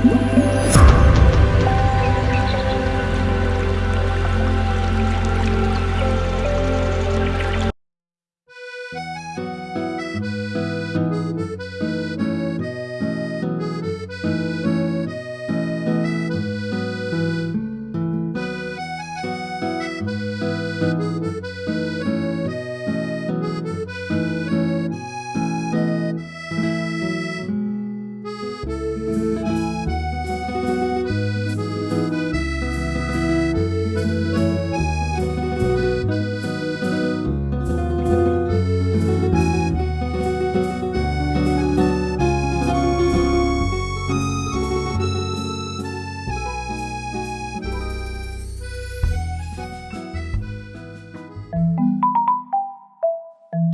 Thank.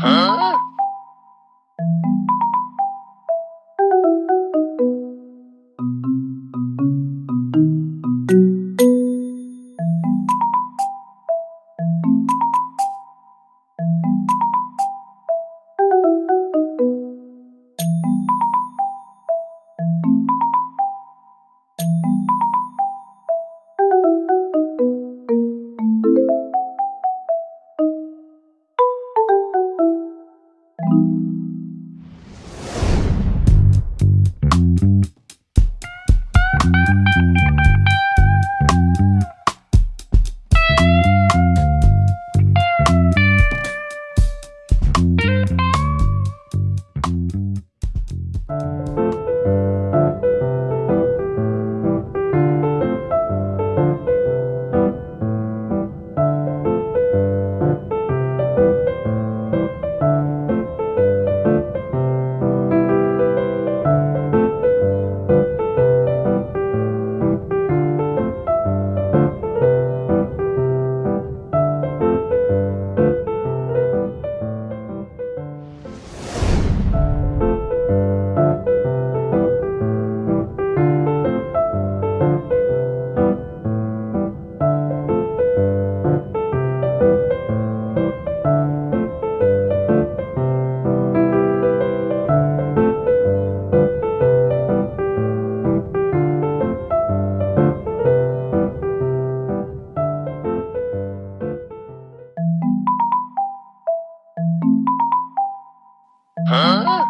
Huh? 애니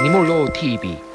尼摩罗 TV。